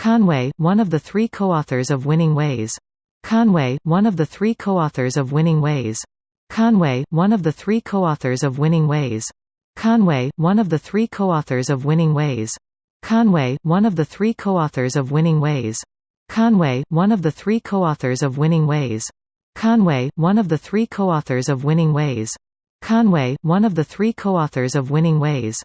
Conway, one of the three co-authors of Winning Ways. Conway, one of the three co-authors of Winning Ways. Conway, one of the three co-authors of Winning Ways. Conway, one of the three co-authors of Winning Ways. Conway, one of the three co-authors of Winning Ways. Conway, one of the three co-authors of Winning Ways. Conway, one of the three co-authors of Winning Ways. Conway, one of the three co-authors of Winning Ways.